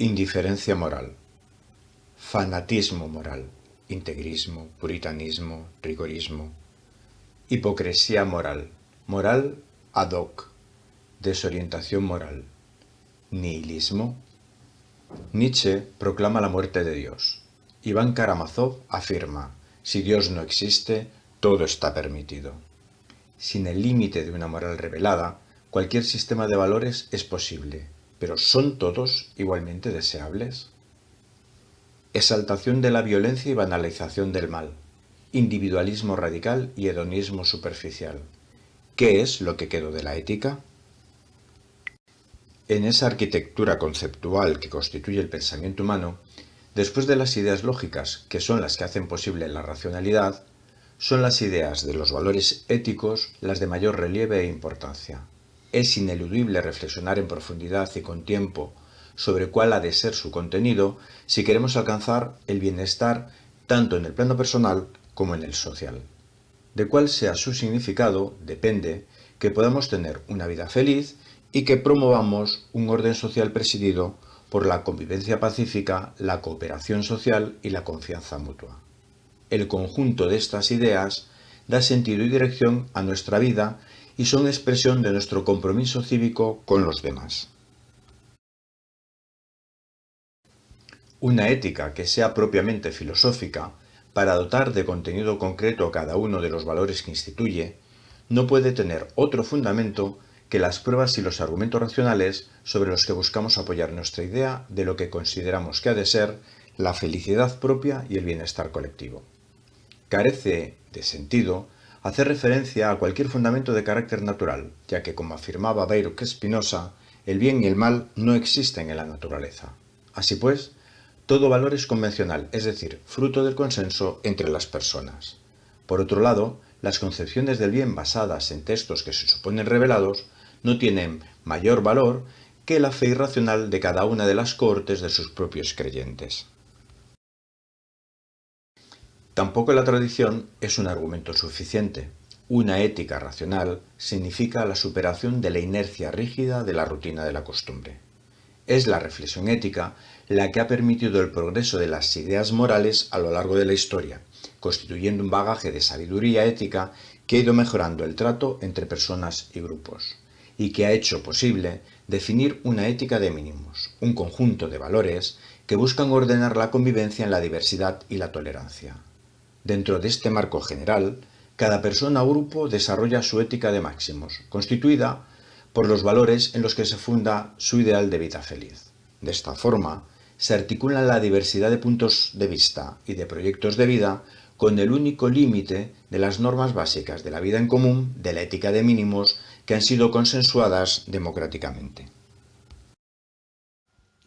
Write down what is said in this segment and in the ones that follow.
Indiferencia moral. Fanatismo moral. Integrismo, puritanismo, rigorismo. Hipocresía moral. Moral ad hoc. Desorientación moral. Nihilismo. Nietzsche proclama la muerte de Dios. Iván Karamazov afirma, si Dios no existe, todo está permitido. Sin el límite de una moral revelada, cualquier sistema de valores es posible, pero ¿son todos igualmente deseables? Exaltación de la violencia y banalización del mal. Individualismo radical y hedonismo superficial. ¿Qué es lo que quedó de la ética? En esa arquitectura conceptual que constituye el pensamiento humano, después de las ideas lógicas, que son las que hacen posible la racionalidad, son las ideas de los valores éticos las de mayor relieve e importancia es ineludible reflexionar en profundidad y con tiempo sobre cuál ha de ser su contenido si queremos alcanzar el bienestar tanto en el plano personal como en el social. De cuál sea su significado depende que podamos tener una vida feliz y que promovamos un orden social presidido por la convivencia pacífica, la cooperación social y la confianza mutua. El conjunto de estas ideas da sentido y dirección a nuestra vida y son expresión de nuestro compromiso cívico con los demás. Una ética que sea propiamente filosófica, para dotar de contenido concreto cada uno de los valores que instituye, no puede tener otro fundamento que las pruebas y los argumentos racionales sobre los que buscamos apoyar nuestra idea de lo que consideramos que ha de ser la felicidad propia y el bienestar colectivo. Carece de sentido hacer referencia a cualquier fundamento de carácter natural, ya que, como afirmaba Baruch Spinoza, el bien y el mal no existen en la naturaleza. Así pues, todo valor es convencional, es decir, fruto del consenso entre las personas. Por otro lado, las concepciones del bien basadas en textos que se suponen revelados no tienen mayor valor que la fe irracional de cada una de las cortes de sus propios creyentes. Tampoco la tradición es un argumento suficiente. Una ética racional significa la superación de la inercia rígida de la rutina de la costumbre. Es la reflexión ética la que ha permitido el progreso de las ideas morales a lo largo de la historia, constituyendo un bagaje de sabiduría ética que ha ido mejorando el trato entre personas y grupos, y que ha hecho posible definir una ética de mínimos, un conjunto de valores que buscan ordenar la convivencia en la diversidad y la tolerancia. Dentro de este marco general, cada persona o grupo desarrolla su ética de máximos, constituida por los valores en los que se funda su ideal de vida feliz. De esta forma, se articula la diversidad de puntos de vista y de proyectos de vida con el único límite de las normas básicas de la vida en común, de la ética de mínimos, que han sido consensuadas democráticamente.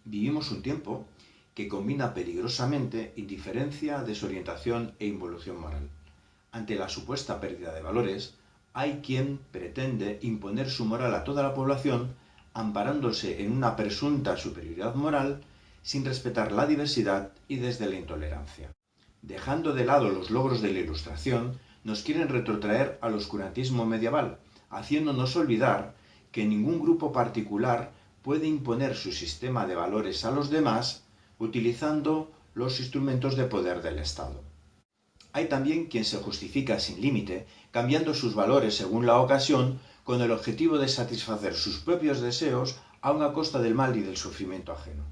Vivimos un tiempo que combina peligrosamente indiferencia, desorientación e involución moral. Ante la supuesta pérdida de valores, hay quien pretende imponer su moral a toda la población amparándose en una presunta superioridad moral sin respetar la diversidad y desde la intolerancia. Dejando de lado los logros de la Ilustración, nos quieren retrotraer al oscurantismo medieval, haciéndonos olvidar que ningún grupo particular puede imponer su sistema de valores a los demás utilizando los instrumentos de poder del Estado. Hay también quien se justifica sin límite, cambiando sus valores según la ocasión, con el objetivo de satisfacer sus propios deseos a una costa del mal y del sufrimiento ajeno.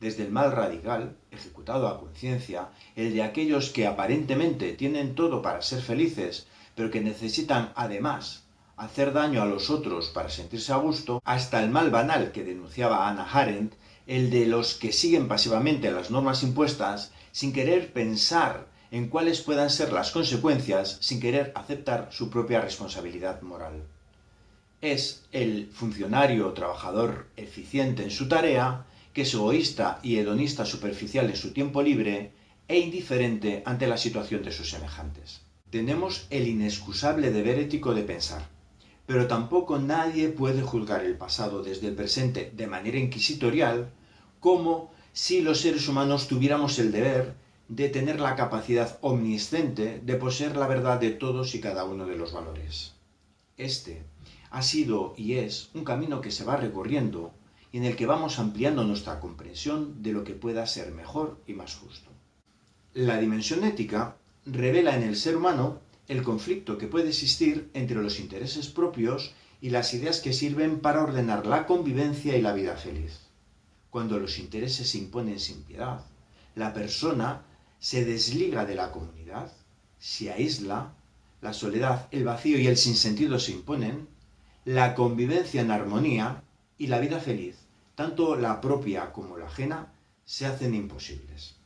Desde el mal radical, ejecutado a conciencia, el de aquellos que aparentemente tienen todo para ser felices, pero que necesitan además hacer daño a los otros para sentirse a gusto, hasta el mal banal que denunciaba Anna Arendt, el de los que siguen pasivamente las normas impuestas sin querer pensar en cuáles puedan ser las consecuencias, sin querer aceptar su propia responsabilidad moral. Es el funcionario o trabajador eficiente en su tarea, que es egoísta y hedonista superficial en su tiempo libre e indiferente ante la situación de sus semejantes. Tenemos el inexcusable deber ético de pensar, pero tampoco nadie puede juzgar el pasado desde el presente de manera inquisitorial como si los seres humanos tuviéramos el deber de tener la capacidad omnisciente de poseer la verdad de todos y cada uno de los valores. Este ha sido y es un camino que se va recorriendo y en el que vamos ampliando nuestra comprensión de lo que pueda ser mejor y más justo. La dimensión ética revela en el ser humano el conflicto que puede existir entre los intereses propios y las ideas que sirven para ordenar la convivencia y la vida feliz. Cuando los intereses se imponen sin piedad, la persona se desliga de la comunidad, se aísla, la soledad, el vacío y el sinsentido se imponen, la convivencia en armonía y la vida feliz, tanto la propia como la ajena, se hacen imposibles.